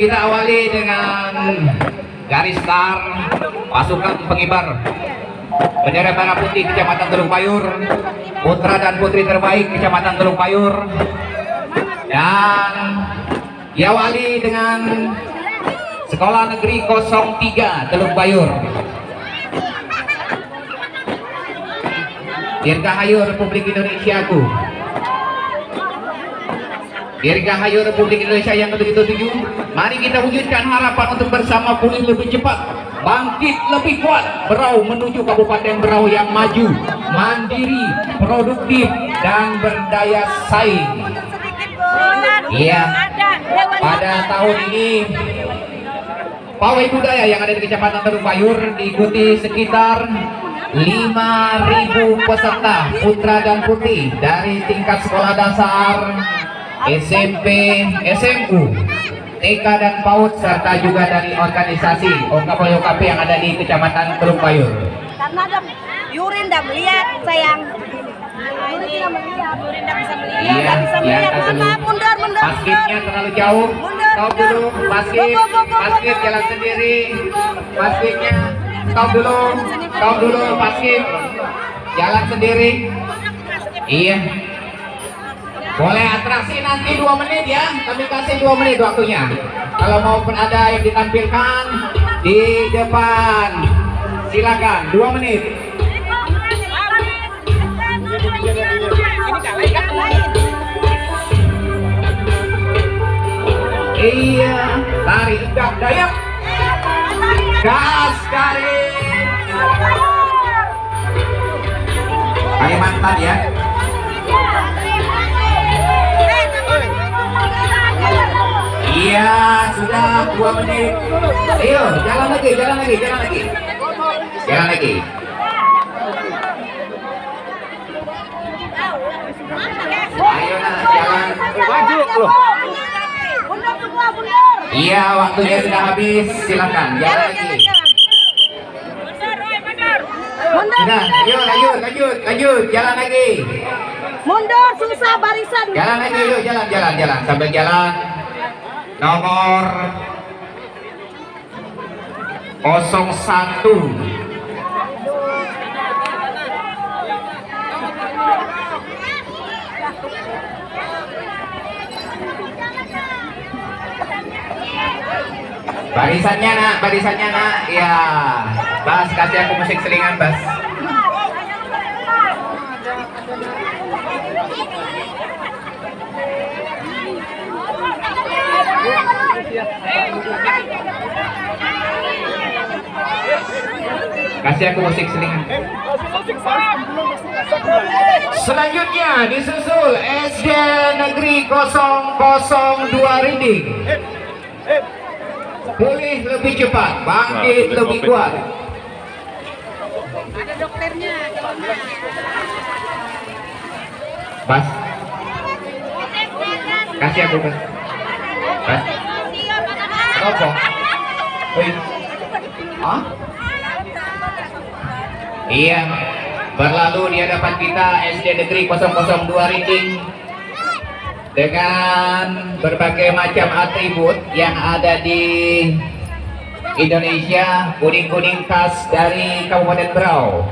Kita awali dengan garis start pasukan pengibar bendera merah putih Kecamatan Teluk Payur, putra dan putri terbaik Kecamatan Teluk Payur, dan diawali dengan Sekolah Negeri 03 Teluk Payur. Dirgahayu Republik Indonesia ku. Dirgahayu Republik Indonesia yang ke-77 Mari kita wujudkan harapan untuk bersama pulih lebih cepat Bangkit lebih kuat Berau menuju Kabupaten Berau yang maju Mandiri, produktif, dan berdaya saing. Iya. Pada tahun ini Pawai budaya yang ada di Kecamatan Teluk Bayur diikuti sekitar 5.000 peserta putra dan putri dari tingkat sekolah dasar SMP, SMU, TK dan PAUD serta juga dari organisasi OKP-OKP yang ada di Kecamatan Teluk Bayur. Karena ada Yurin dah melihat sayang. Yurin dah melihat, Yurin dah bisa melihat, Iya, dah bisa iya, melihat. mundur, mundur, Basketnya terlalu jauh. Mundur, Stop dulu, basket, basket jalan sendiri. Basketnya stop dulu, stop dulu, basket jalan sendiri. Iya. Boleh atraksi nanti dua menit ya. Kami kasih dua menit waktunya. Kalau maupun ada yang ditampilkan di depan, silakan dua menit. Iya, lari tegak dayak, gas garis. Kalimantan ya. Iya, sudah dua menit. Ayo, jalan lagi, jalan lagi, jalan lagi. Jalan lagi. Ayo nah, jalan. Maju loh. Mundur semua, mundur. Iya, waktunya sudah habis. Silakan, jalan lagi. Mundur, Sudah, ayo lanjut, lanjut, lanjut, jalan lagi. mundur, susah barisan. Jalan lagi, yuk, jalan, jalan, jalan, sambil jalan. Nomor 01 Barisannya nak, barisannya nak, ya. Bas, kasih aku musik selingan, Bas. Kasih aku musik selingan. Selanjutnya disusul SD Negeri 002 Rinding. Pulih lebih cepat, bangkit Nah, lebih kuat. Ada dokternya, Bas. Kasih aku bas. Apa? Iya. Berlalu di hadapan kita SD Negeri 002 Rinding dengan berbagai macam atribut yang ada di Indonesia, kuning-kuning khas dari Kabupaten Berau.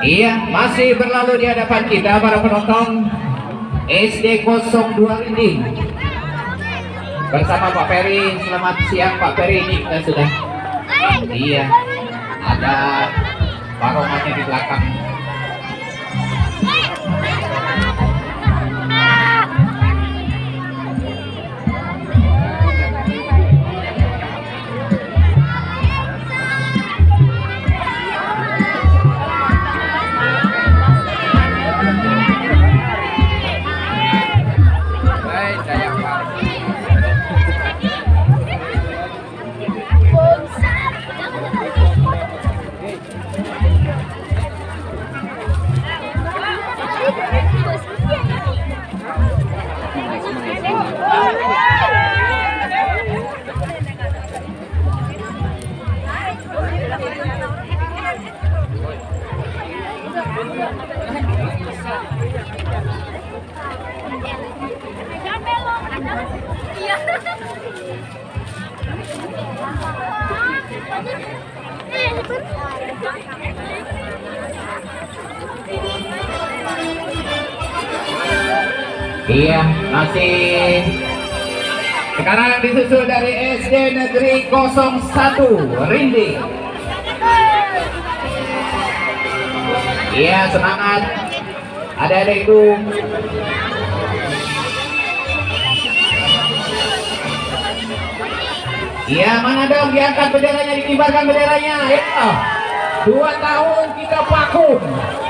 Iya, masih berlalu di hadapan kita para penonton SD 02 Rinding bersama Pak Peri. Selamat siang Pak Peri ini kita sudah. Iya, ada Pak Romannya di belakang. Masih sekarang disusul dari SD Negeri 01 Rindi. Iya, semangat. Ada-ada itu. Iya, mana dong diangkat benderanya, dikibarkan benderanya. Ya. Dua tahun kita vakum,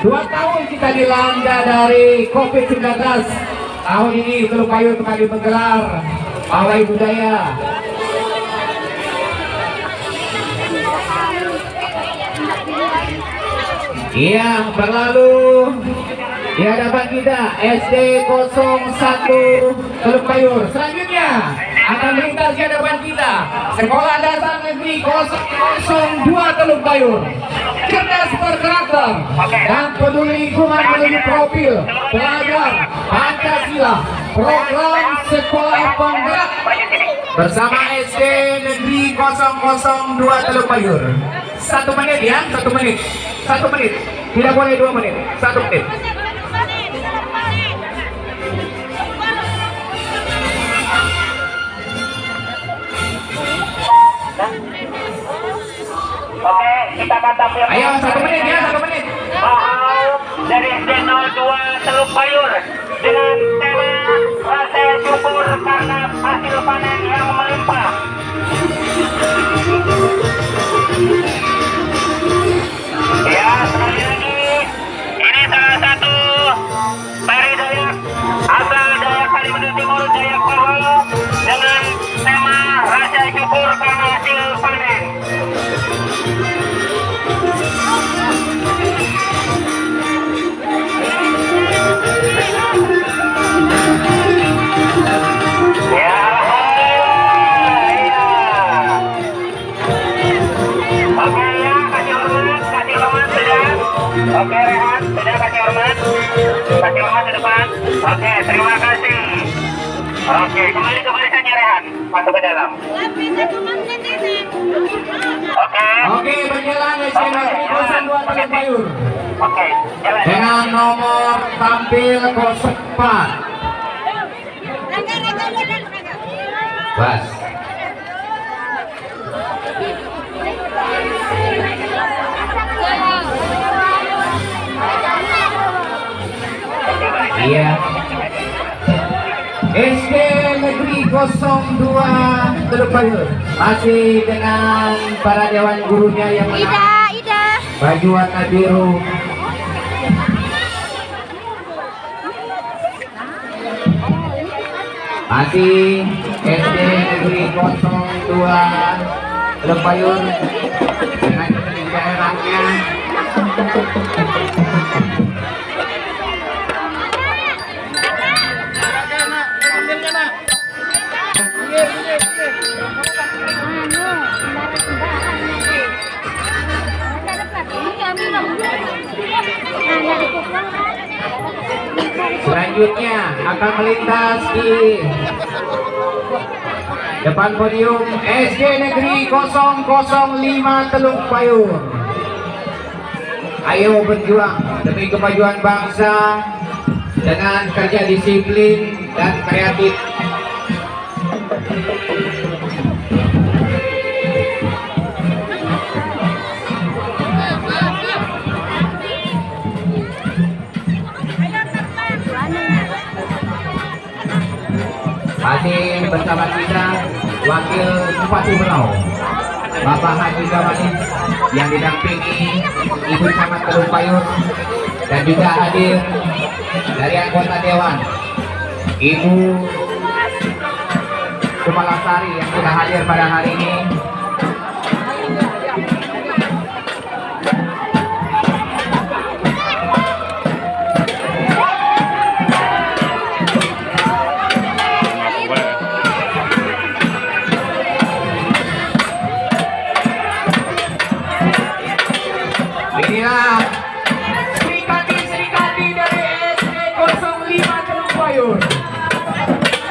dua tahun kita dilanda dari COVID-19. Tahun ini Teluk Payung kembali menggelar pawai budaya. Iya, berlalu di hadapan kita SD 01 Teluk Payur. Selanjutnya akan melintas di hadapan kita Sekolah Dasar Negeri 002 Teluk Payur. Cerdas berkarakter dan peduli lingkungan menuju profil pelajar Pancasila program sekolah penggerak. Bersama SD Negeri 002 Teluk Payur. Satu menit ya, satu menit, satu menit. Tidak boleh dua menit, satu menit. Kita mantap ya. Ayo satu menit ya, satu menit. Dari SD 02 Teluk Bayur dengan tema rasa syukur karena hasil panen yang melimpah. Ya, Kasih hormat ke depan. Oke, terima kasih. Oke, kembali ke barisannya Rehan. Masuk ke dalam. Oke. Oke, berjalan Negeri 02 Teluk Payur Oke, jalan. dengan nomor tampil 04. Bas. Iya. SD Negeri 02 Teluk Payur masih dengan para dewan gurunya yang Ida, menang Ida. baju warna biru. Masih SD Negeri 02 Teluk Payur dengan daerahnya Selanjutnya akan melintas di depan podium SD Negeri 005 Teluk Payur. Ayo berjuang demi kemajuan bangsa dengan kerja disiplin dan kreatif. Masih bersama kita Wakil Bupati Berau Bapak Haji Gamanis yang didampingi Ibu Camat Teluk Payur dan juga hadir dari anggota Dewan Ibu Kepala Sari yang sudah hadir pada hari ini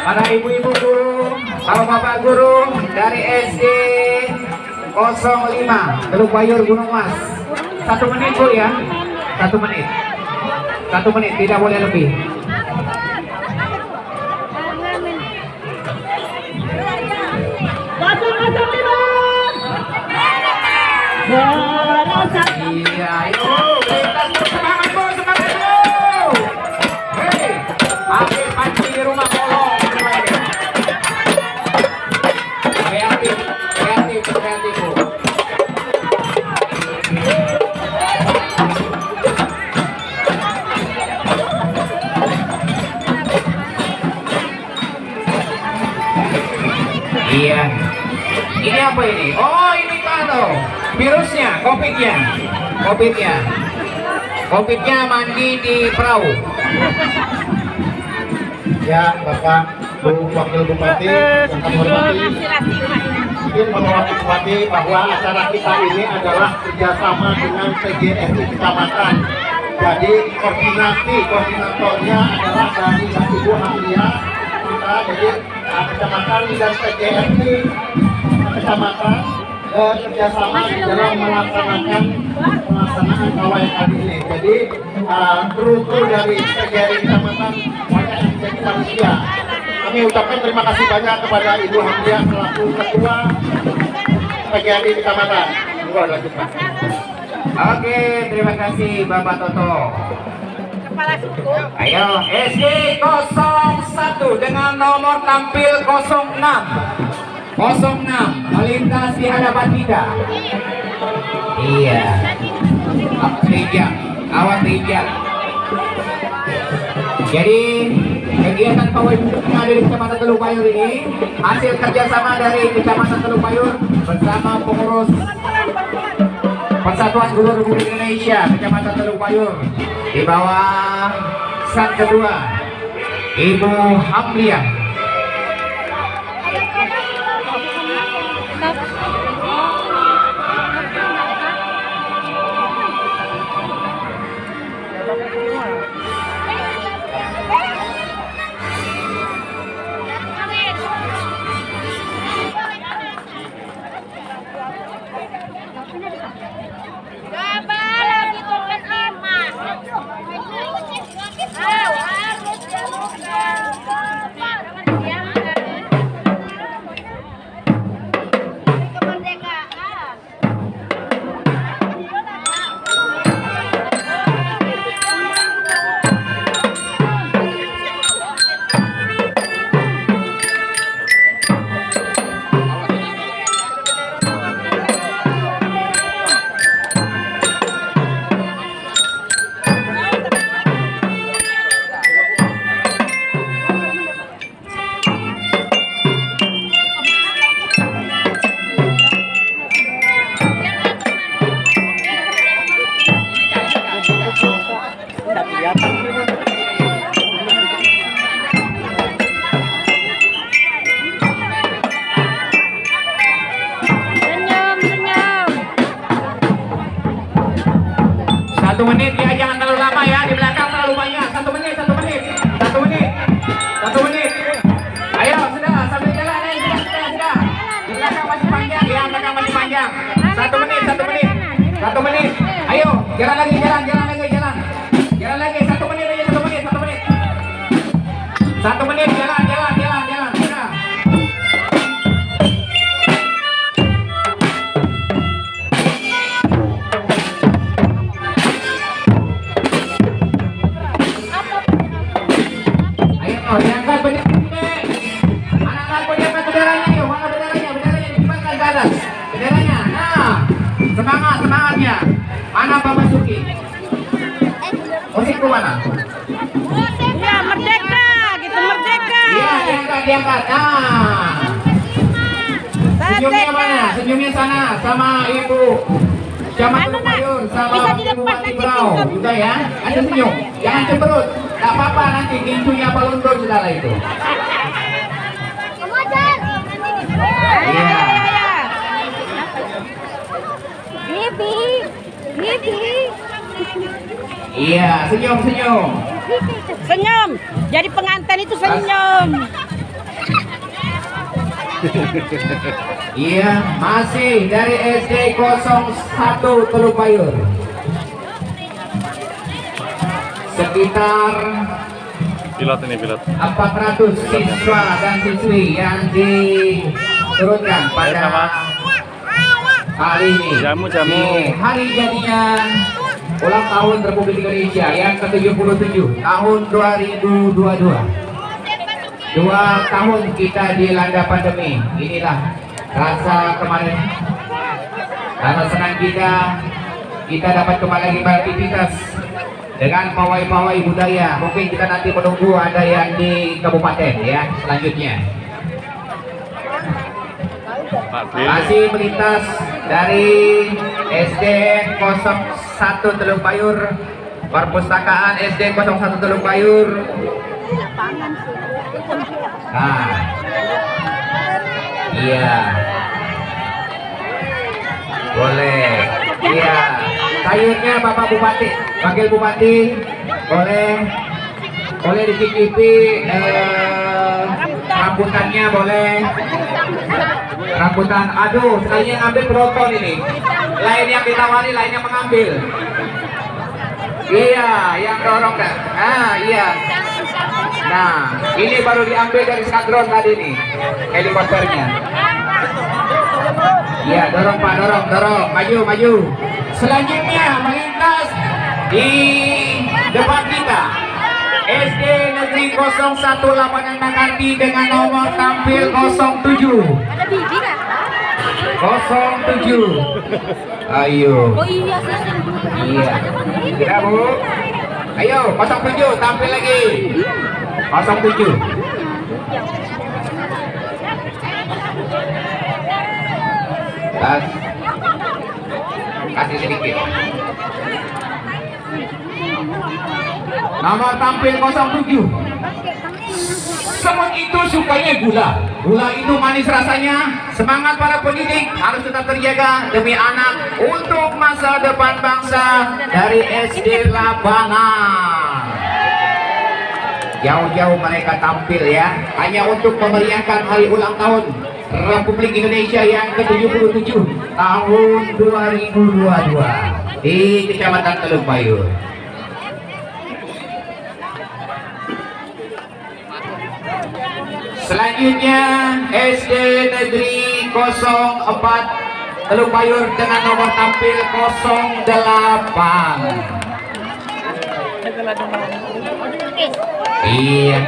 para ibu-ibu guru, bapak-bapak guru dari SD 05 Teluk Bayur Gunung Mas. Satu menit bu ya, satu menit, satu menit tidak boleh lebih. Iya, kita semangat bu, semangat bu. Hei, Covidnya. Covidnya mandi di perahu. Ya, Bapak, Bu Wakil Bupati, yang kami hormati, Bupati bahwa acara kita ini adalah kerjasama dengan PGRI Kecamatan. Jadi koordinasi koordinatornya adalah dari Ibu Hamlia, kita jadi uh, kecamatan dan PGRI Kecamatan uh, kerjasama dalam melaksanakan pelaksanaan kawai kali ini. Jadi uh, kru-kru dari PGRI Kecamatan banyak yang. Kami ucapkan terima kasih banyak kepada Ibu Hamdia selaku Ketua PGRI Kecamatan. Oke, terima kasih Bapak Toto. kepala suku. Ayo, SG 01 dengan nomor tampil 06. 06 melintas di hadapan kita. Iya. Rinjak, awas rinjak. Jadi kegiatan pawai ada di Kecamatan Teluk Bayur ini hasil kerjasama dari Kecamatan Teluk Bayur bersama pengurus Persatuan Guru Republik Indonesia Kecamatan Teluk Bayur di bawah sang kedua Ibu Hamliah semangat, semangatnya. Mana Pak Basuki? Musikku mana? Ya, merdeka, gitu merdeka. Iya, diangkat, diangkat. Nah, senyumnya mana? Senyumnya sana, sama Ibu. Camat Anu, Nak. Sayur, sama Bisa Ibu dilepas Mati nanti. Juga ya. Ada senyum. Jangan cemberut. Gak apa-apa nanti gincunya balondor saudara itu. Iya. Ya, ya, ya. Bibi, Bibi. Iya, senyum, senyum. Senyum. Jadi pengantin itu senyum. Iya, masih dari SD 01 Teluk Bayur. Sekitar pilot ini pilot 400 siswa dan siswi yang diturunkan pada hari ini. Jamu, jamu. Di hari jadinya ulang tahun Republik Indonesia yang ke-77 tahun 2022. Dua tahun kita dilanda pandemi. Inilah rasa kemarin. Rasa senang kita kita dapat kembali lagi beraktivitas dengan pawai-pawai budaya. Mungkin kita nanti menunggu ada yang di kabupaten ya selanjutnya. Masih melintas dari SD 01 Teluk Bayur Perpustakaan SD 01 Teluk Bayur Nah Iya. Boleh. Iya. Sayurnya Bapak Bupati Wakil Bupati Boleh. Boleh dicicipi eh, Rambutannya boleh rambutan. Aduh sekalinya yang ambil penonton ini. Lain yang ditawari lain yang mengambil. Iya yang dorong kan ah iya. Nah ini baru diambil dari skadron tadi nih helikopternya. Iya dorong pak dorong dorong. Maju maju. Selanjutnya melintas di depan kita SD Negeri 01 Lapangan dengan nomor tampil 07 Ada bibi kan? 07 Ayo. Oh iya. Iya. Tidak bu. Ayo 07 tampil lagi. 07 Tas. Kasih sedikit Nomor tampil 07 Semut itu sukanya gula. Gula itu manis rasanya. Semangat para pendidik harus tetap terjaga Demi anak untuk masa depan bangsa Dari SD Labangan Jauh-jauh mereka tampil ya. Hanya untuk memeriahkan hari ulang tahun Republik Indonesia yang ke-77 Tahun 2022 Di Kecamatan Teluk Bayur Selanjutnya SD Negeri 04 Teluk Bayur dengan nomor tampil 08 Iya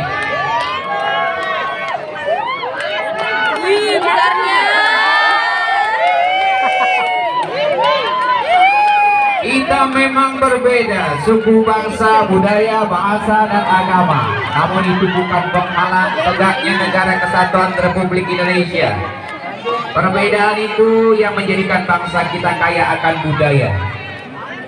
Wih. Kita memang berbeda Suku, bangsa, budaya, bahasa, dan agama. Namun itu bukan penghalang tegaknya negara kesatuan Republik Indonesia. Perbedaan itu yang menjadikan bangsa kita kaya akan budaya.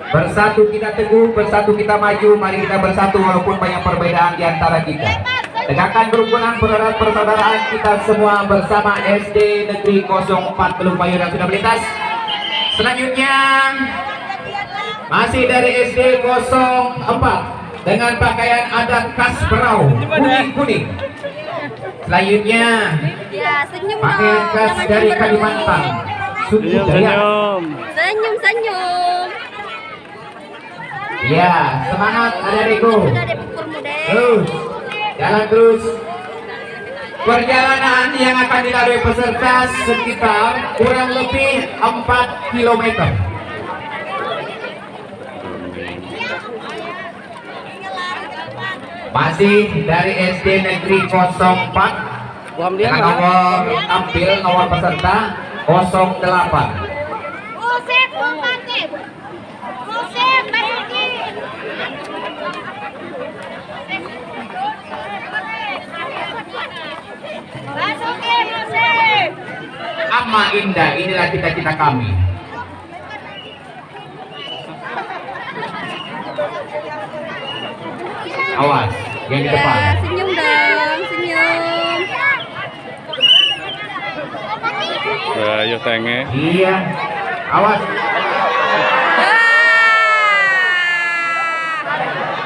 Bersatu kita teguh, bersatu kita maju Mari kita bersatu walaupun banyak perbedaan di antara kita. Tegakkan kerukunan persaudaraan persaudaraan kita semua bersama SD Negeri 04 Teluk Bayur yang sudah melintas. Selanjutnya masih dari SD 04 dengan pakaian adat khas Berau kuning-kuning. Selanjutnya Ya, senyum pakaian khas dari. Kalimantan. Suku Senyum, Dayak. senyum. Senyum, senyum. Ya, semangat muda. Terus, jalan terus. Perjalanan yang akan dilalui peserta sekitar kurang lebih 4 km. Masih dari SD Negeri 04 dengan nomor tampil nomor peserta 08. Musik, Bupati. Musik, Basuki. Basuki, musik. Ama indah, inilah cita-cita kami. Awas, yang di depan. Ya, senyum dong, senyum. Ayo tenge. Iya, awas.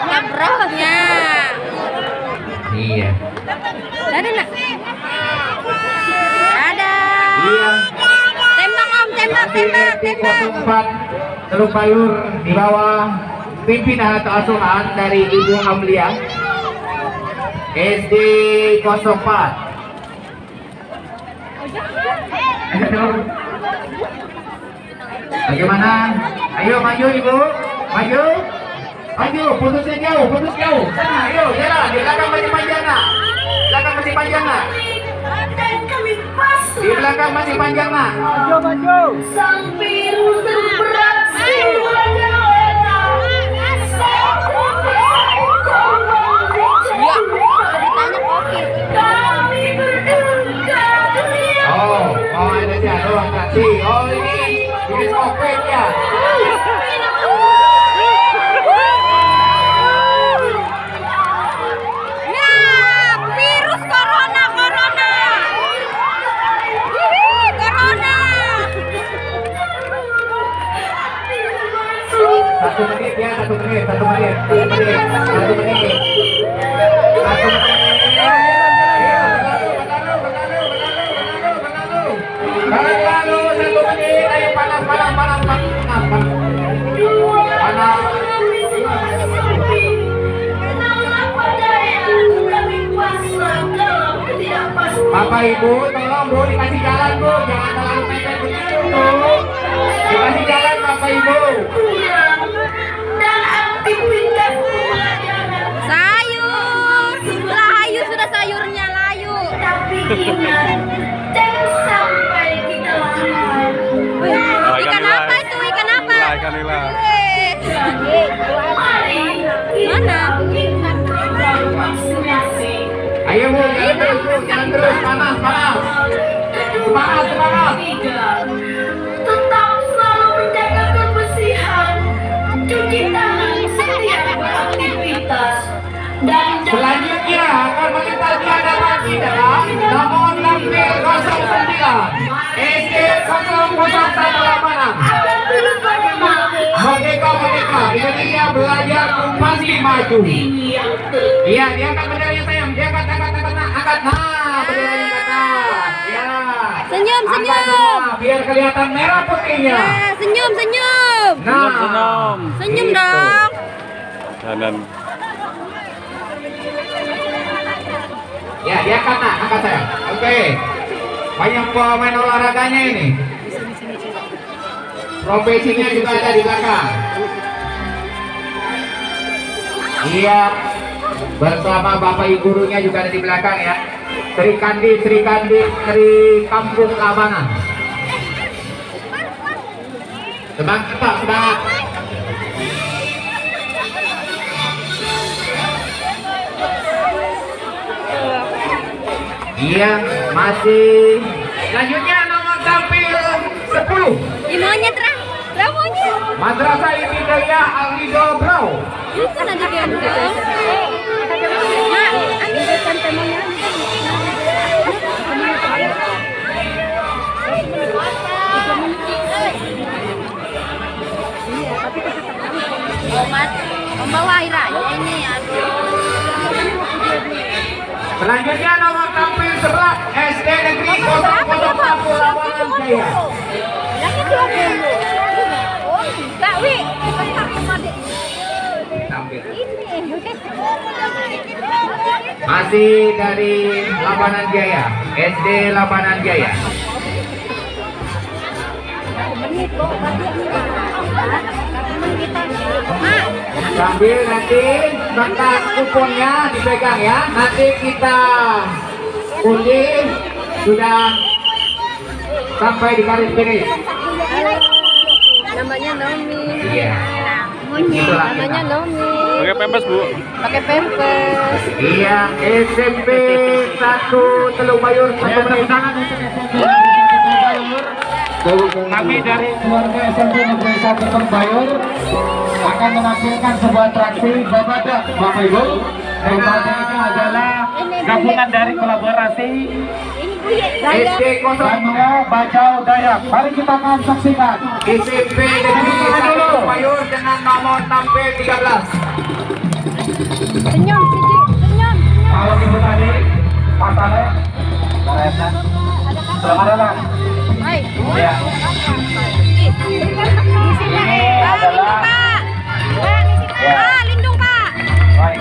Ngebrohnya. Iya, Dadah, nak. Dadah. iya. Tembak, Om. Tembak, tembak, tembak. 04 Teluk Bayur di bawah pimpinan atau asuhan dari Ibu Hamlia SD 04 Aduh. Bagaimana? Ayo maju ibu, maju, maju, putusnya jauh, putus jauh. Sana, ayo jalan. Di belakang masih panjang nak. Belakang masih panjang nak. Di belakang masih panjang nak. Sang biru terberaksi Ya, oh ada jadwal taksi. Oh ini, ini covid ya. Virus corona, corona. Hihi, corona. Satu menit ya, satu menit, satu menit, satu menit, satu menit. Satu menit. Satu menit. Ayo panas, panas, panas, panas, panas. Panas. Bapak Ibu, tolong Bu dikasih jalan Bu, jangan terlalu mepet begitu Bu. Dikasih jalan Bapak Ibu. Dan aktivitas Sayur. Layu sudah sayurnya layu. Tapi ingat, jangan apa? Nila, ikan nila. Mari kita Mana? Ayo Bu, jalan terus jalan terus, panas, panas. Semangat, semangat. Tiga, tetap selalu menjaga kebersihan, cuci tangan setiap beraktivitas, dan Selanjutnya akan menginterviu lagi dalam nomor tampil 09 SD 0018 Merdeka Merdeka Indonesia belajar pasti maju. Iya diangkat benderanya sayang diangkat angkat angkat angkat angkat nah benderanya ke atas ya Senyum, angkat senyum. biar kelihatan merah putihnya Ya, senyum, senyum. nah Senyum. Senyum Gitu. dong. Kanan. Ya, diangkat nak, angkat saya. Oke. Banyak pemain olahraganya ini. Profesinya juga ada di belakang. Iya. Bersama Bapak Ibu gurunya juga ada di belakang ya. Sri Kandi, Sri Kandi, Sri Kampung Labangan. Semangat, Pak, semangat. Iya, masih. Selanjutnya nomor tampil 10. Di monyet, Ra. Ra, monyet. Madrasah Ibtidaiyah Al-Ridho Brau. Itu nanti gendong. Omat, membawa akhirnya ini. Selanjutnya nomor tampil 11 SD Negeri 001 Lawangan Jaya. Lagi dua puluh. Oh, Masih dari Labanan Jaya, SD Labanan Jaya. Sambil nanti kertas kuponnya dipegang ya. Nanti kita undi sudah sampai di garis finish. Namanya Nomi. Iya. Namanya. Nomi. Pakai pempes, Bu. Pakai pampers. Iya, SMP 1 Teluk Bayur satu menit. Kami dari keluarga SMP Negeri 1 Terbayur akan menampilkan sebuah atraksi Babadak Bapak Ibu. Babadak ini adalah gabungan dari kolaborasi Ini Buye. SD 0 Banua Bajau Dayak. Mari kita akan saksikan. SMP Negeri 1 Teluk Bayur dengan nomor tampil 13. Senyum, Siji. Senyum. Kalau ibu tadi, Tane, selamat datang. Hai. Ya. Di sini. Pak, lindung, Pak. Di sini. Ya. Pak, lindung, Pak. Baik,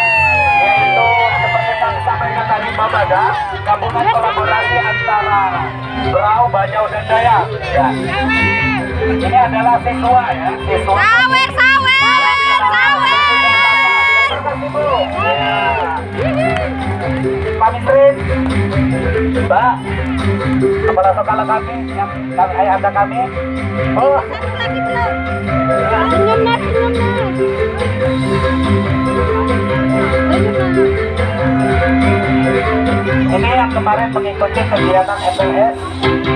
Sampai. dengan kolaborasi antara Berau, Bajau, dan Dayak. Ya. Ini adalah siswa ya, siswa. Sawer, sawer, sawer. Pak Misrin, Mbak, kepala sekolah kami, yang kami ayah anda kami. Oh, Satu lagi belum. Senyum mas, senyum mas. Ini yang kemarin mengikuti kegiatan MPS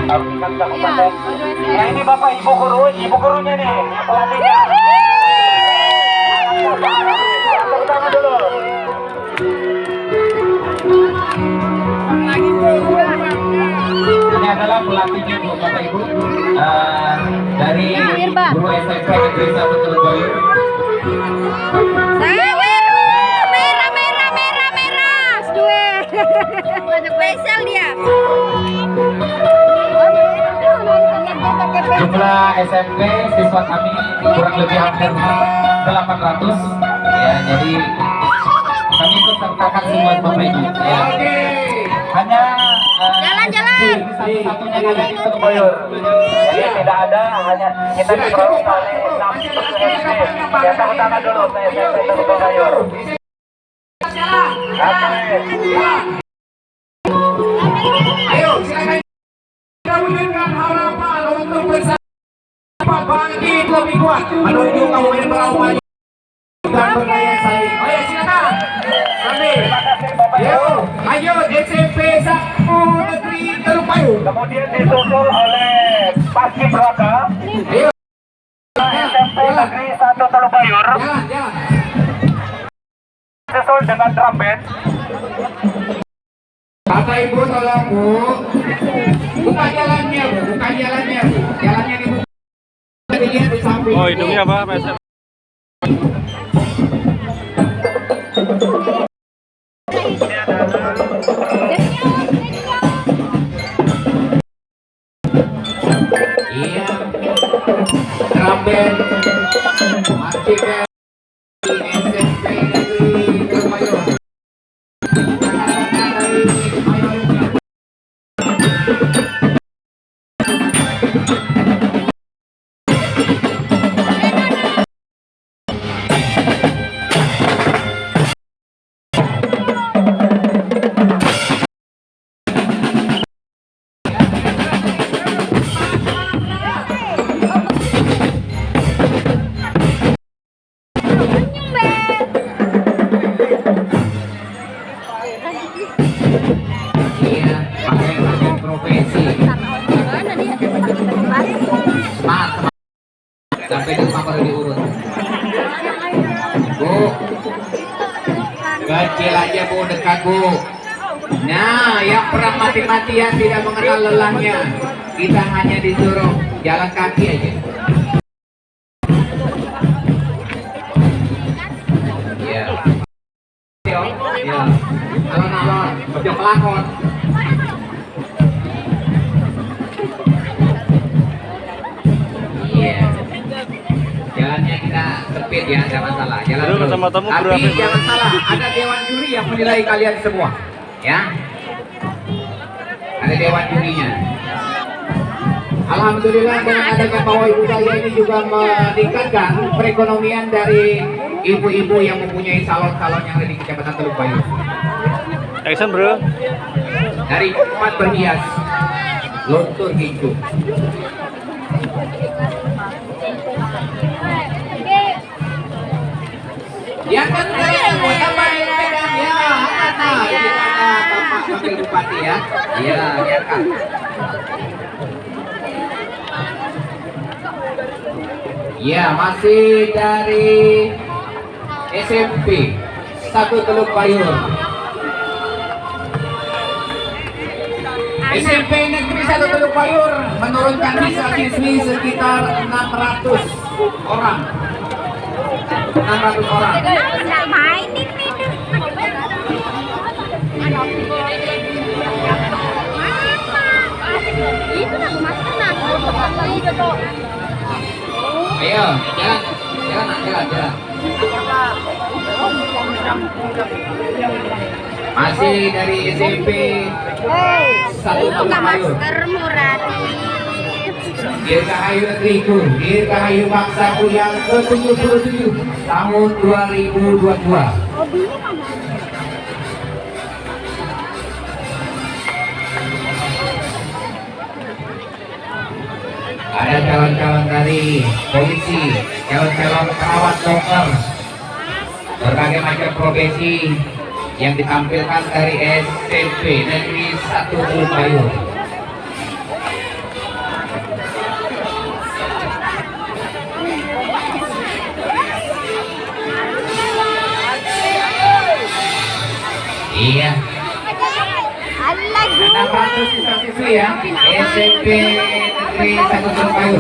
tingkat kabupaten. Ya ini bapak ibu guru, ibu gurunya nih, pelatihnya. Tangan dulu. Ini adalah pelatihnya bu bapak ibu Eh, dari guru SMP Negeri Satu Telebayu. Sawer. Merah, merah, merah, merah. Dua. Spesial dia. Jumlah SMP siswa kami kurang lebih hampir 800 ya jadi kami ikut sertakan semua bapak ibu. ya. hanya eh, Jalan-jalan. ini satu-satunya yang ada di Telobayur jadi tidak ada hanya kita diperoleh oleh 6 SD ya tepuk tangan dulu ke SMP Telobayur Ayo, silakan kita wujudkan harapan untuk bersama bangkit lebih kuat. Oh ya, silakan. Ayo, Satu Negeri kemudian disusul oleh Paski Braka Ayo, SMP Negeri 1 Telobayur jalan, jalan. Disusul dengan drum band Bapak Ibu tolong Bu. Buka jalannya Bu, buka jalannya Bu. Jalannya dibuka. Dilihat di samping. Oh, hidungnya apa, Mas? Iya. Drum band. Marching band. Juga meningkatkan perekonomian dari ibu-ibu yang mempunyai salon-salon yang ada di Kecamatan Teluk Bayu. Action, bro. Dari tempat berhias, luntur hijau. Yang ketiga, Bapak Pegang ya, mana? Ini ada Bapak Wakil Bupati ya. Iya, biarkan. Ya, masih dari SMP satu Teluk Payung. SMP Negeri Satu Teluk Payur menurunkan siswa siswi sekitar 600 orang. 600 orang. Itu Ayo, jalan, jalan, jalan, jalan. Masih dari SMP satu murati. Dirgahayu yang ke-77 tahun 2022. Ada calon-calon dari polisi, calon-calon perawat dokter, berbagai macam profesi yang ditampilkan dari SMP Negeri 1 Bulupayu. Iya, Allah 600 siswa-siswi ya, SMP Negeri 1 Bulupayu.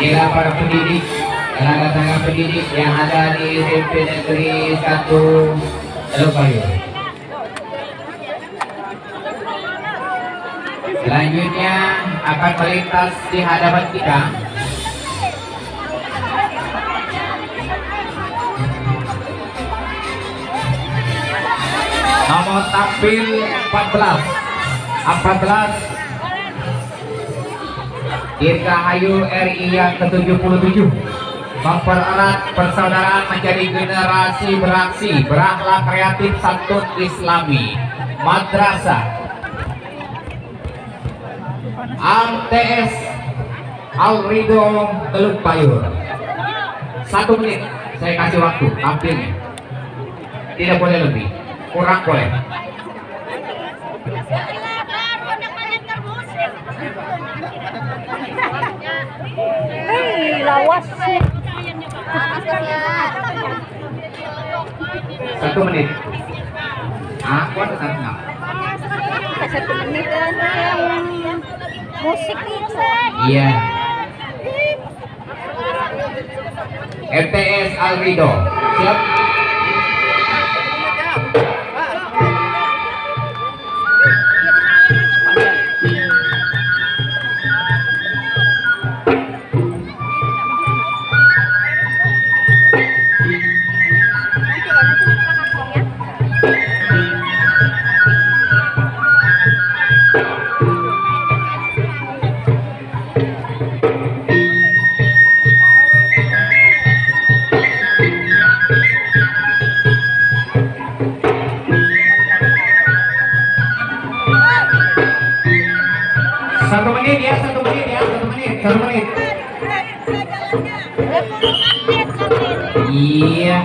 Inilah para pendidik, tenaga-tenaga pendidik yang ada di SMP Negeri 1 Telupayu. Selanjutnya akan melintas di hadapan kita nomor tampil 14 14 Dirgahayu RI yang ke-77 mempererat persaudaraan menjadi generasi beraksi. Berakhlak kreatif santun islami. Madrasah. AMTS Alrido Teluk Bayur. Satu menit. Saya kasih waktu. Tampilnya. Tidak boleh lebih kurang boleh. Hei, lawas. satu menit. Aku ada tanya Satu menit kan musik iya. MTS Alrido siap satu menit ya satu menit. Satu menit. iya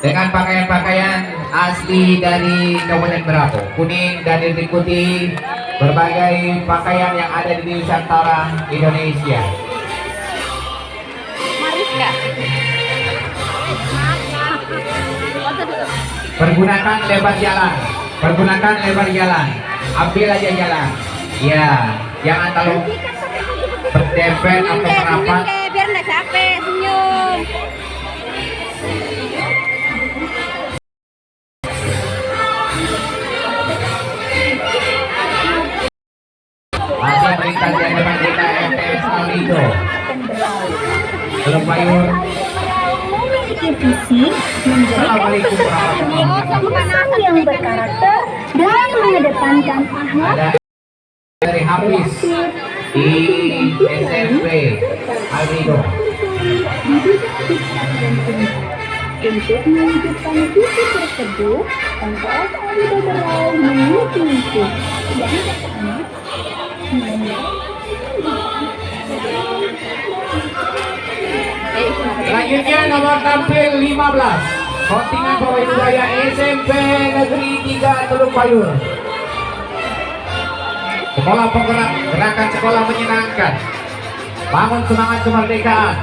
dengan pakaian-pakaian asli dari Kabupaten Berapo. Kuning dan diikuti berbagai pakaian yang ada di Nusantara Indonesia. Mariska. pergunakan lebar jalan. Pergunakan lebar jalan. Ambil aja jalan. Ya jangan terlalu berdempet atau merapat belum payur memiliki visi menjadi Assalamualaikum warahmatullahi siswa yang berkarakter dan mengedepankan akhlak dari Hafiz di SMP Aldido untuk mewujudkan visi tersebut MTS Aldo Berau memiliki misi yang pertama Selanjutnya nomor tampil 15 Kontingen Pawai Budaya SMP Negeri 3 Teluk Payur. Sekolah penggerak gerakan sekolah menyenangkan. Bangun semangat kemerdekaan.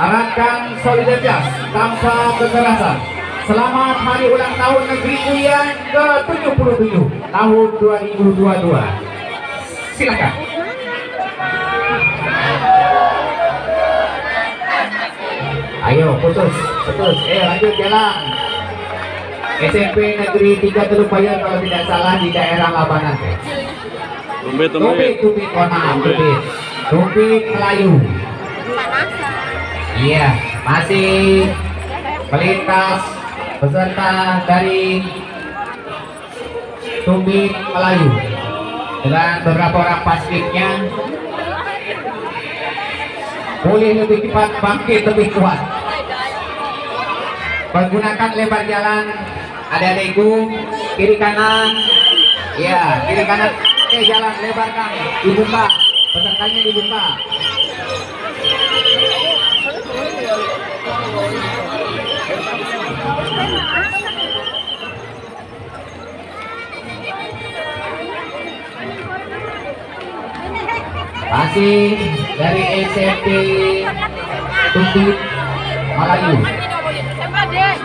Arahkan solidaritas tanpa kekerasan. Selamat hari ulang tahun negeriku yang ke-77 tahun 2022 silakan ayo putus putus. Eh lanjut jalan. SMP Negeri 3 Teluk Bayar kalau tidak salah di daerah Labanan tupit, oh maaf, tupit. Tupit Melayu. Iya, masih melintas peserta dari Tupit Melayu. Dengan beberapa orang paskibnya boleh lebih cepat bangkit lebih kuat menggunakan lebar jalan. Adik-adikku kiri kanan. Ya kiri kanan. Eh jalan lebarkan. Dibuka. Pesertanya dibuka. Masih dari SMP Tupit Melayu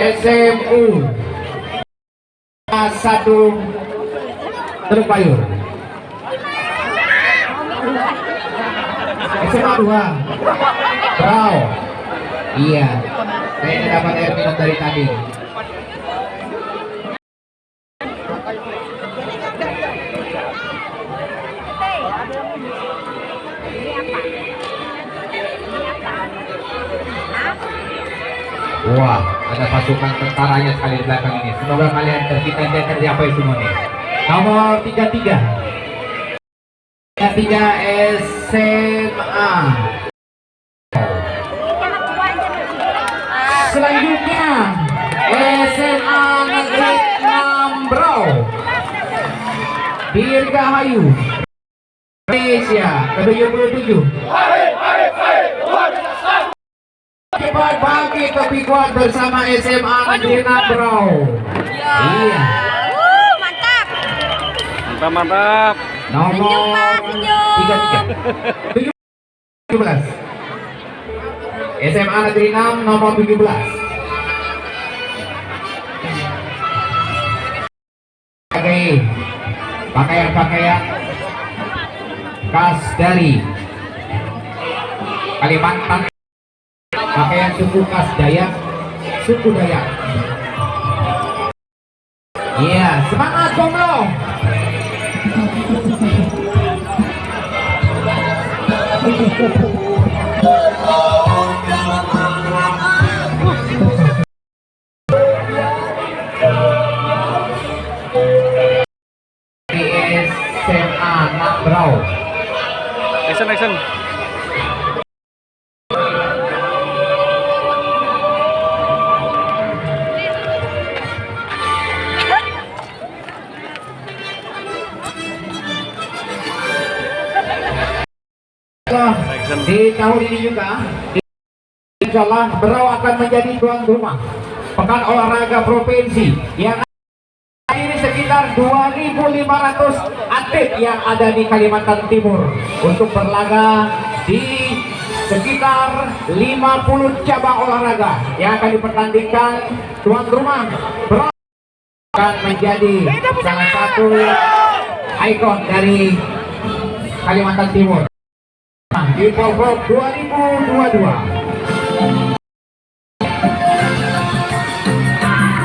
SMU satu Teluk Payur SMA 2 Brau. Iya. Kayaknya dapat air minum dari tadi. Wah, ada pasukan tentaranya sekali di belakang ini. Semoga kalian tercita dan tercapai semuanya. Nomor 33. 33 SMA. Selanjutnya SMA Negeri 6 Brau. Dirgahayu. Indonesia ke-77. Cepat bangkit lebih kuat bersama SMA Negeri 6 Brau. Iya. Uh, mantap. Mantap, mantap. Nomor Senyum, Pak, senyum. 33. 17. SMA Negeri 6 nomor 17. Pakai pakaian-pakaian khas dari Kalimantan pakaian suku khas Dayak suku Dayak. Iya semangat Bonglo di SMA Nabrau Action, action. Di tahun ini juga Insya Allah Berau akan menjadi tuan rumah Pekan Olahraga Provinsi yang ini sekitar 2.500 atlet yang ada di Kalimantan Timur. Untuk berlaga di sekitar 50 cabang olahraga yang akan dipertandingkan tuan rumah Berau akan menjadi salah satu ikon dari Kalimantan Timur di Polprov 2022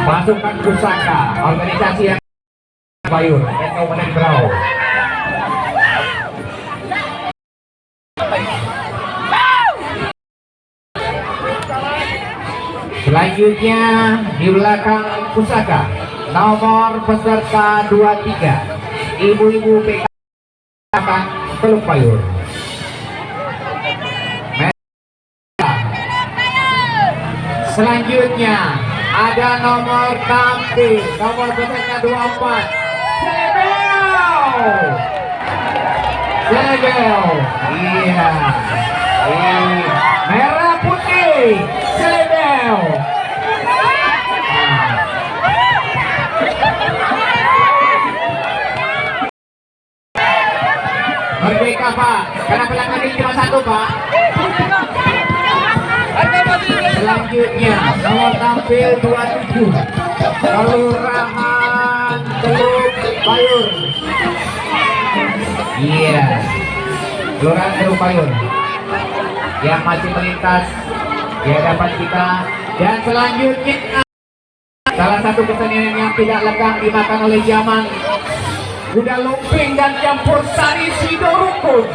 pasukan pusaka organisasi yang Bayur Kabupaten Berau. Selanjutnya di belakang pusaka nomor peserta 23 ibu-ibu PK Teluk Payur. Selanjutnya ada nomor tampil nomor peserta 24 Selebel Selebel iya. Ini merah putih. Selebel Merdeka Pak. Karena pelanggan ini cuma satu Pak Selanjutnya nomor tampil 27 Kelurahan Teluk Bayur. Iya. Kelurahan Teluk Bayur. Yang masih melintas di hadapan kita dan selanjutnya salah satu kesenian yang tidak lekang dimakan oleh zaman kuda lumping dan campur sari sidorukun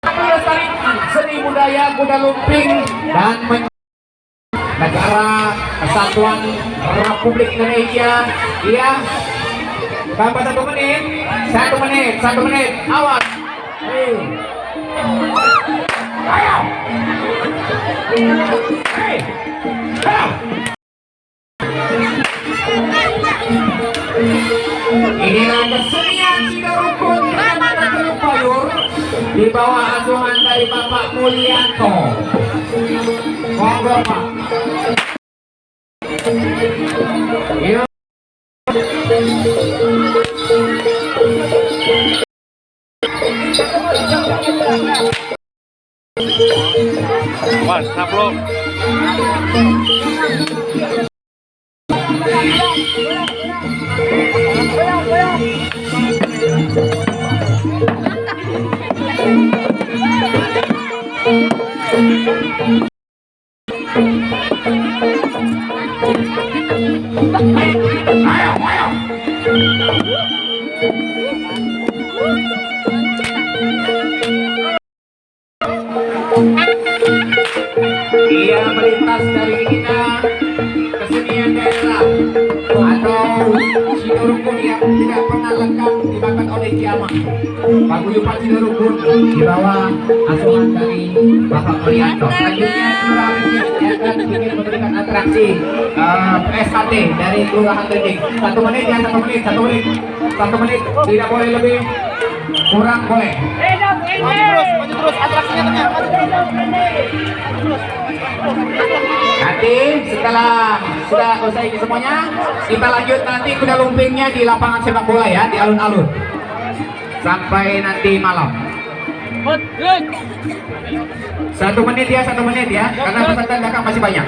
melestarikan seni budaya kuda lumping dan negara kesatuan Republik Indonesia iya tambah satu menit satu menit satu menit awas Hei. ayo Hei. Ayo. Inilah kesenian Sidarukun Kecamatan Teluk Payur di bawah asuhan dari Bapak Mulyanto. Monggo. Mas, saplok. Ia melintas dari kita kesenian daerah atau Sidorukun yang tidak pernah lengkap oleh kiamat. Paguyuban Sidorukun di bawah asuhan dari Bapak Mulyanto. Selanjutnya Kelurahan Rinting akan ingin memberikan atraksi eh, SKT dari Kelurahan Rinting. Satu menit ya, satu menit, satu menit, satu menit. Tidak boleh lebih, kurang boleh. Nanti setelah sudah selesai semuanya, kita lanjut nanti kuda lumpingnya di lapangan sepak bola ya, di alun-alun. Sampai nanti malam. Satu menit ya, satu menit ya, karena peserta belakang masih banyak.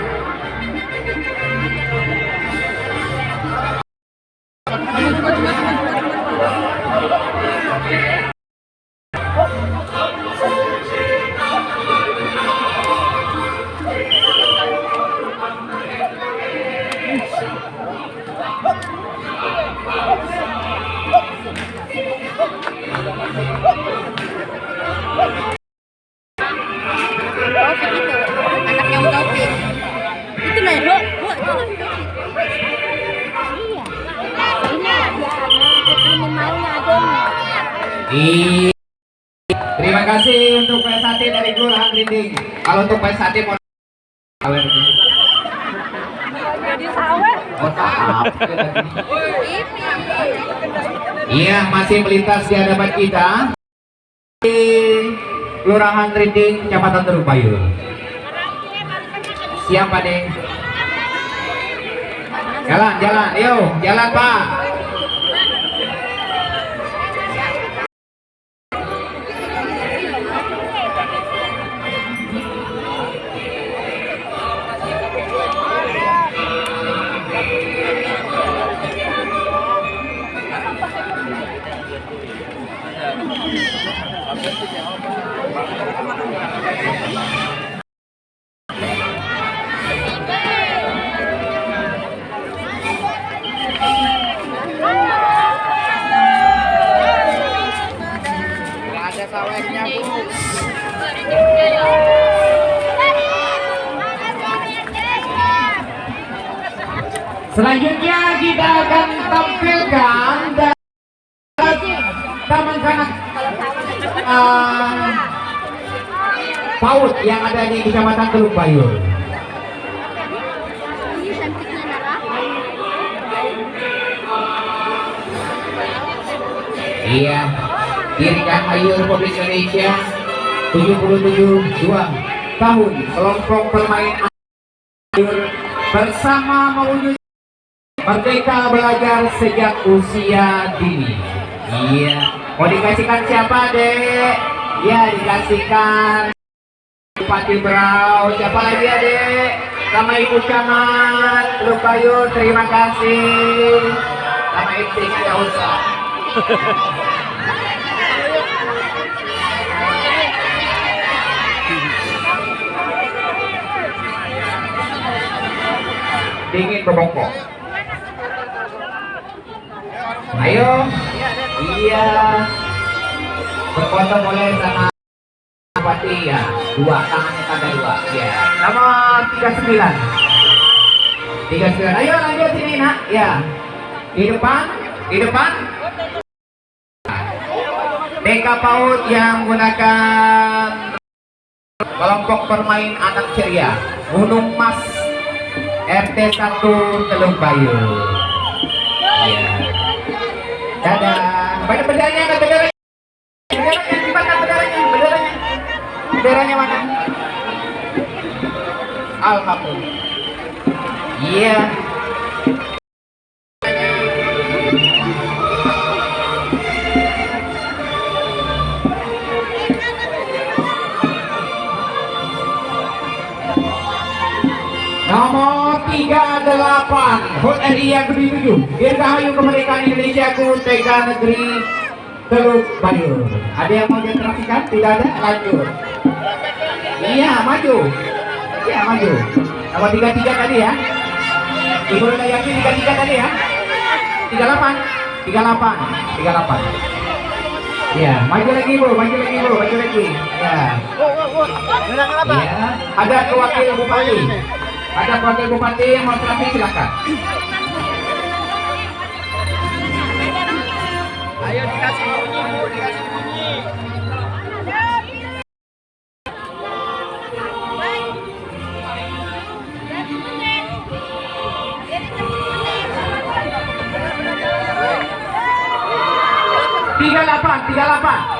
Kelurahan Rinding, Kecamatan Teluk Payur. Siap, Pak De? Jalan, jalan, yuk, jalan, Pak. Selanjutnya kita akan tampilkan dari Taman Kanak uh, PAUD yang ada di Kecamatan Teluk Bayur. Iya, Dirikan Ayu Republik Indonesia 77 2 tahun kelompok permain air bersama mewujud merdeka belajar sejak usia dini. Iya, mau dikasihkan siapa dek? Ya dikasihkan Bupati Berau, siapa lagi ya dek? Sama Ibu Camat, Lukayu, terima kasih. Sama MC-nya nggak usah. dingin berbongkok ayo. Iya. Berfoto boleh sama Bupati ya. Dua tangannya tanda dua. Ya nomor 39 39 ayo lanjut sini nak. Ya di depan di depan. TK PAUD yang menggunakan kelompok permain anak ceria. Gunung Mas RT 1 Teluk Bayu. Iya. Dadah. Benderanya, ada benderanya. Benderanya, mana benderanya? Benderanya. Benderanya mana? Alhamdulillah. Iya. Nomor 38 HUT RI yang ke-7 Dirgahayu Kemerdekaan Indonesia ku TK Negeri Teluk Bayur Ada yang mau ditransisikan? Tidak ada? Lanjut Iya maju. Iya maju. Nomor 33 tadi ya. Ibu udah yakin 33 tadi ya? 38 38 38 Ya, maju lagi bu, maju lagi bu, maju lagi. Ya. Ya, ada wakil bupati. Ada wakil bupati yang mau terapi silakan. Ayo dikasih bunyi, Bu, dikasih bunyi. Tiga delapan, tiga delapan.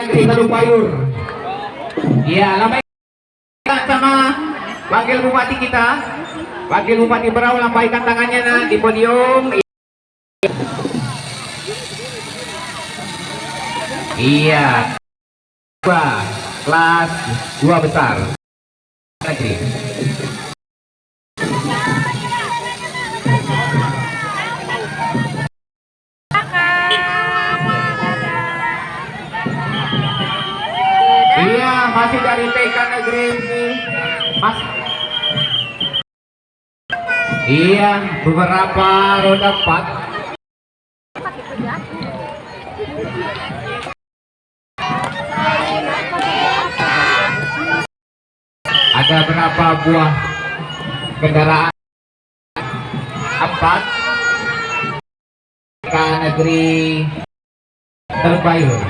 Negeri Teluk Bayur. Iya, lambai sama wakil bupati kita. Wakil Bupati Berau lambaikan tangannya nah, di podium. Iya. Kelas dua besar. Negeri. TK Negeri Mas. Iya, beberapa roda 4 ada berapa buah kendaraan? Empat. Ke negeri terbayur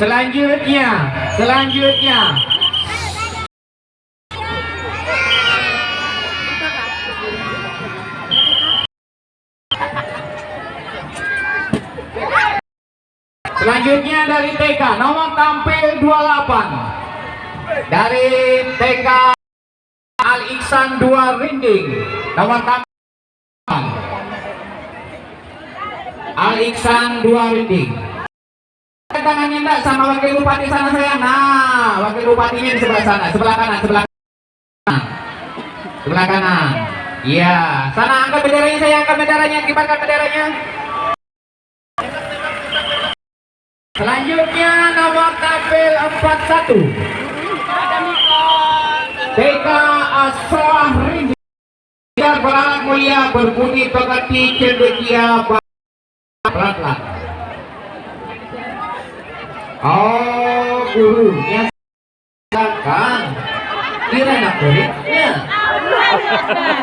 selanjutnya selanjutnya. Selanjutnya dari TK nomor tampil 28 dari TK Al Iksan 2 Rinding nomor tampil Al Iksan 2 Rinding tangannya enggak sama wakil bupati sana saya nah wakil bupatinya di sebelah sana sebelah kanan sebelah kanan. Sebelah kanan. Iya sana angkat benderanya saya angkat benderanya kibarkan benderanya. Selanjutnya nomor tampil 41 TK Asrah Rindu beralat mulia berbunyi pegati cendekia beratlah Oh guru yang kan kira nak muridnya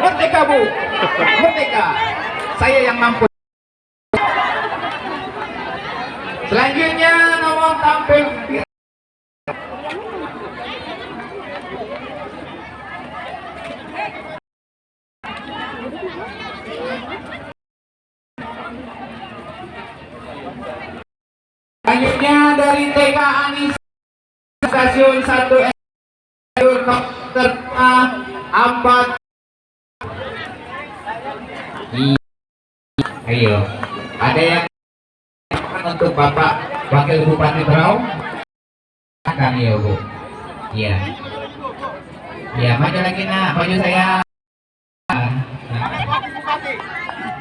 Merdeka bu. Merdeka. Saya yang mampu. Selanjutnya nomor tampil Selanjutnya dari TK Anis Stasiun 1 Helikopter A Ampat. Iya. Ayo Ada yang untuk Bapak Wakil Bupati Berau? Akan ya Bu. Iya. Iya maju lagi nak. Maju saya.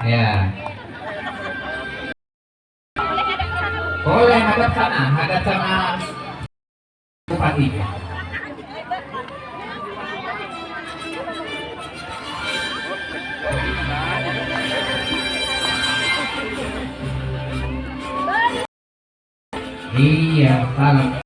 Ya boleh hadap sana hadap sama Bupati Iya, salam.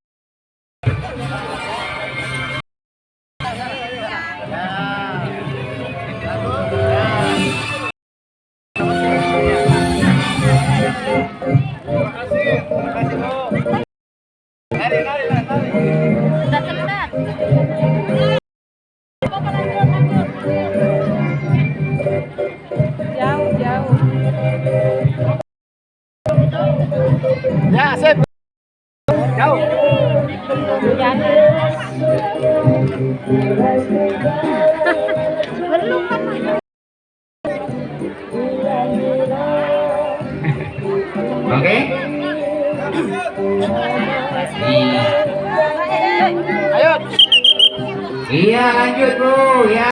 Ya, sip. Jauh. Oke? Iya. Ayo. Iya, lanjut Bu, ya.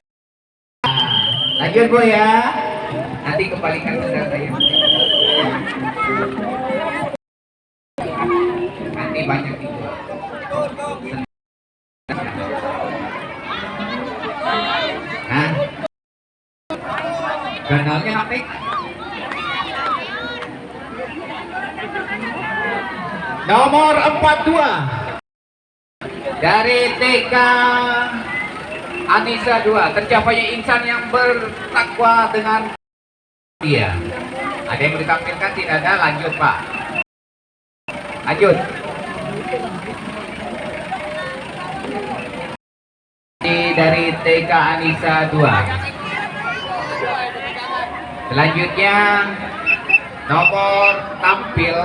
Lanjut Bu ya. Nanti kembalikan benda saya. Nanti banyak itu. Hah? Kanalnya nanti. Nomor 42 dari TK Anissa 2 tercapainya insan yang bertakwa dengan dia. Ada yang ditampilkan? Tidak ada. Lanjut Pak. Lanjut dari TK Anissa 2 selanjutnya nomor tampil.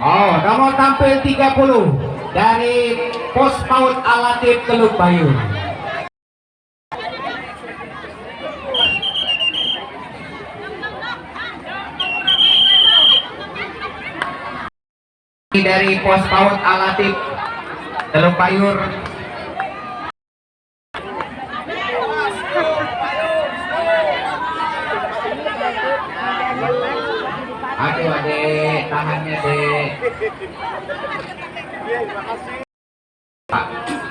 Oh, nomor tampil 30 dari pos maut alatif Teluk Bayu. Dari pos Paut alatif Teluk Bayur aduh adek tahannya dek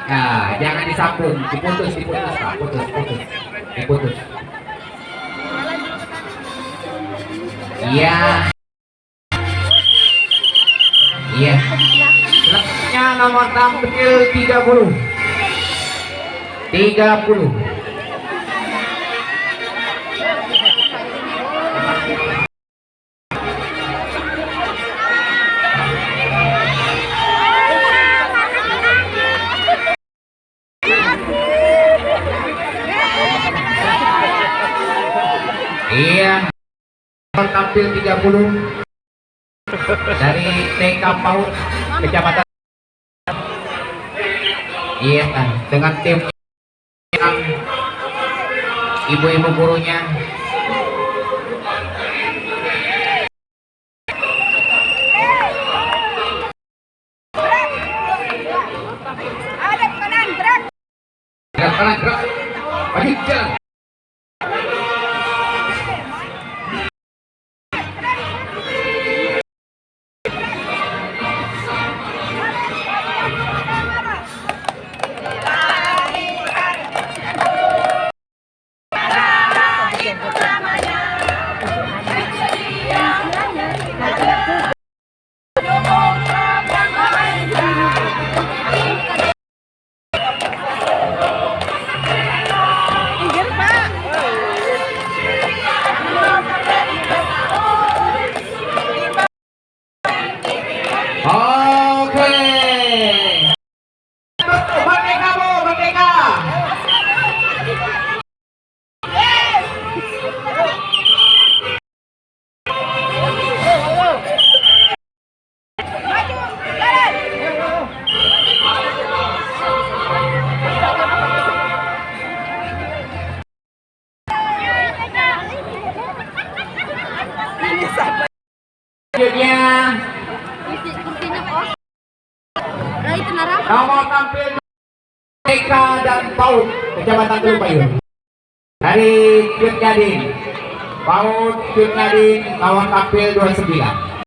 nah jangan disambung diputus diputus pak. Putus putus. Diputus. Iya. Iya. Selanjutnya nomor tampil 30 30 Tampil 30 dari TK PAUD Kecamatan Iya, Tan. dengan tim yang ibu-ibu gurunya gerak. gerak gerak jalan tampil 29.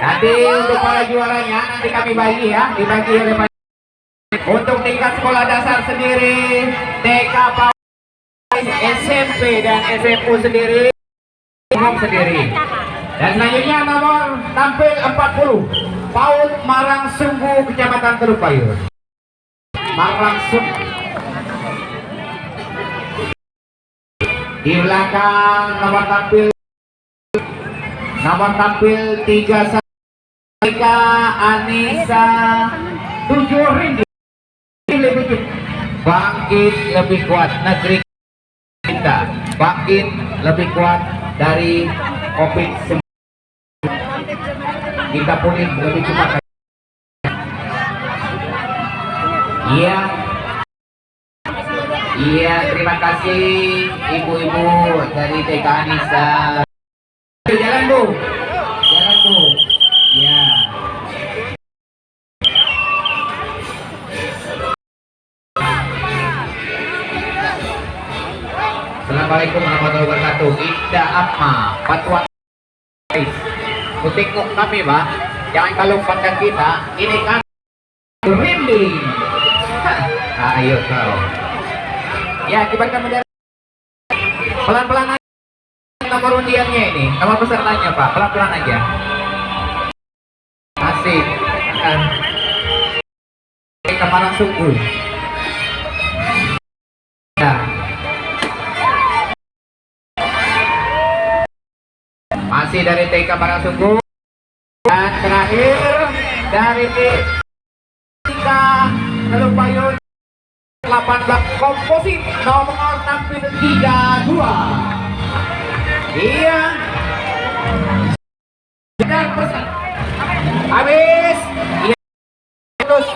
Nanti untuk para juaranya nanti kami bagi ya, dibagi oleh Pak. Untuk tingkat sekolah dasar sendiri, TK SMP dan SMU sendiri, umum sendiri. Dan selanjutnya nomor tampil 40 PAUD Marang Sunggu Kecamatan Teluk Payur. Marang Sunggu. Di belakang nomor tampil. Nomor tampil 31 Eka Anissa. 7 ringgit. Lebih bangkit lebih kuat negeri kita. Bangkit lebih kuat dari COVID-19 kita pulih lebih cepat. Iya iya terima kasih ibu-ibu dari TK Anissa jalan bu jalan bu ya Assalamualaikum warahmatullahi wabarakatuh. Ida Atma, Fatwa Kutikuk kami, Pak. Jangan kalau pandang kita, ini kan merinding. Ayo kau. Ya, kibarkan bendera. Pelan-pelan aja nomor undiannya ini, nomor pesertanya, Pak. Pelan-pelan aja. Asik. Ah. Kemarin sungguh. Ya. Masih dari TK Parasuku dan terakhir dari TK Teluk 18 komposit nomor tampil 32 iya. Dan pesan habis. Iya. Terus